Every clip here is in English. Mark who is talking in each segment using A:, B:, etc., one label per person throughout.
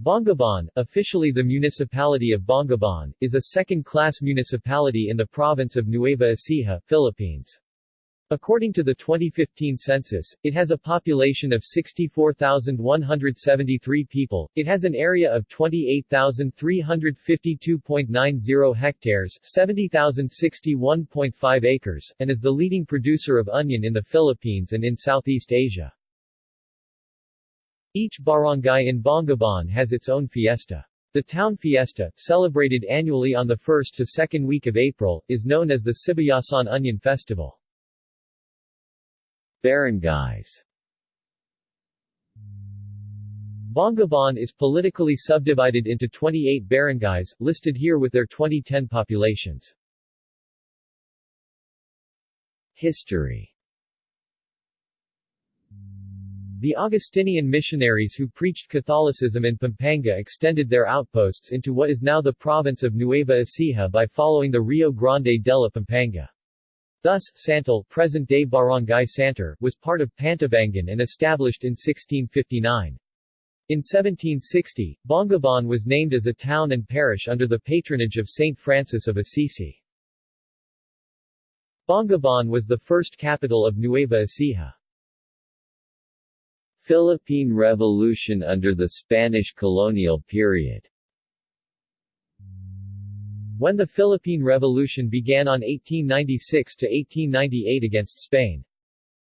A: Bongabon, officially the municipality of Bongabon, is a second-class municipality in the province of Nueva Ecija, Philippines. According to the 2015 census, it has a population of 64,173 people, it has an area of 28,352.90 hectares 70,061.5 acres, and is the leading producer of onion in the Philippines and in Southeast Asia. Each barangay in Bongabon has its own fiesta. The town fiesta, celebrated annually on the first to second week of April, is known as the Sibayasan Onion Festival. Barangays Bongabon is politically subdivided into 28 barangays, listed here with their 2010 populations. History The Augustinian missionaries who preached Catholicism in Pampanga extended their outposts into what is now the province of Nueva Ecija by following the Rio Grande de la Pampanga. Thus, Santor present-day Barangay Santor was part of Pantabangan and established in 1659. In 1760, Bongabon was named as a town and parish under the patronage of Saint Francis of Assisi. Bongabon was the first capital of Nueva Ecija. Philippine Revolution under the Spanish colonial period When the Philippine Revolution began on 1896 to 1898 against Spain,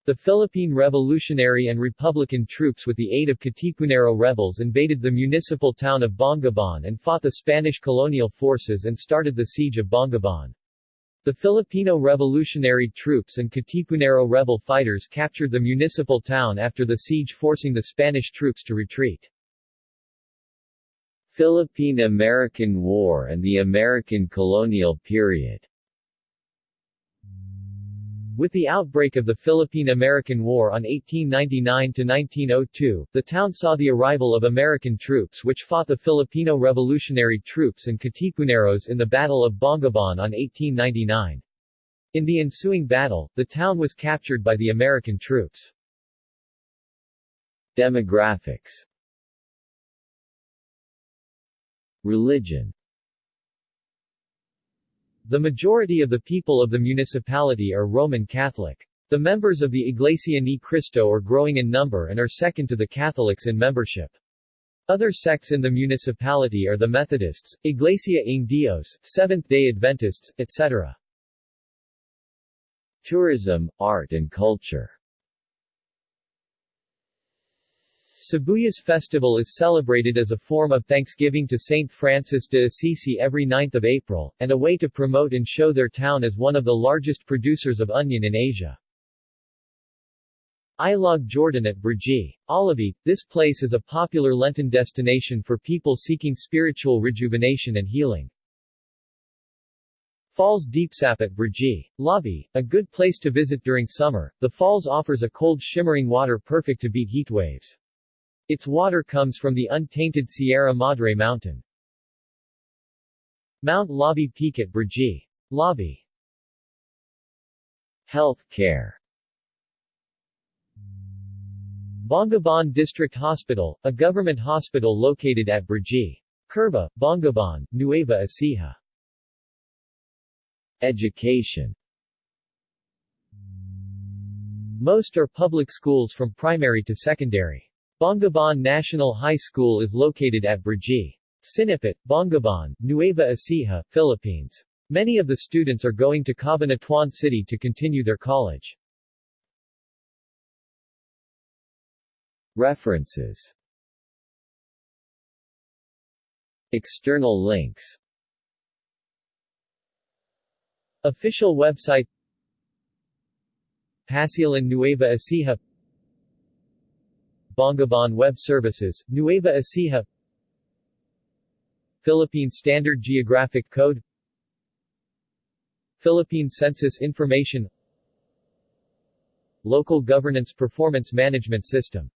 A: the Philippine Revolutionary and Republican troops with the aid of Katipunero rebels invaded the municipal town of Bongabon and fought the Spanish colonial forces and started the siege of Bongabon. The Filipino revolutionary troops and Katipunero rebel fighters captured the municipal town after the siege forcing the Spanish troops to retreat. Philippine-American War and the American colonial period with the outbreak of the Philippine-American War on 1899–1902, the town saw the arrival of American troops which fought the Filipino Revolutionary Troops and Katipuneros in the Battle of Bongabon on 1899. In the ensuing battle, the town was captured by the American troops. Demographics Religion the majority of the people of the municipality are Roman Catholic. The members of the Iglesia Ni Cristo are growing in number and are second to the Catholics in membership. Other sects in the municipality are the Methodists, Iglesia ng Dios, Seventh-day Adventists, etc. Tourism, art and culture Sibuyas Festival is celebrated as a form of thanksgiving to Saint Francis de Assisi every 9th of April, and a way to promote and show their town as one of the largest producers of onion in Asia. Ilog Jordan at Brgy. Olivete, this place is a popular Lenten destination for people seeking spiritual rejuvenation and healing. Falls Deepsap at Brgy. Labi, a good place to visit during summer, the falls offers a cold shimmering water perfect to beat heat waves. Its water comes from the untainted Sierra Madre mountain. Mount Labi Peak at Brgy. Labi Health care Bongabon District Hospital, a government hospital located at Brgy. Curva, Bongabon, Nueva Ecija. Education Most are public schools from primary to secondary. Bongabon National High School is located at Brgy. Sinipit, Bongabon, Nueva Ecija, Philippines. Many of the students are going to Cabanatuan City to continue their college. References External links Official website Pasilan Nueva Ecija Bongabon Web Services, Nueva Ecija. Philippine Standard Geographic Code. Philippine Census Information. Local Governance Performance Management System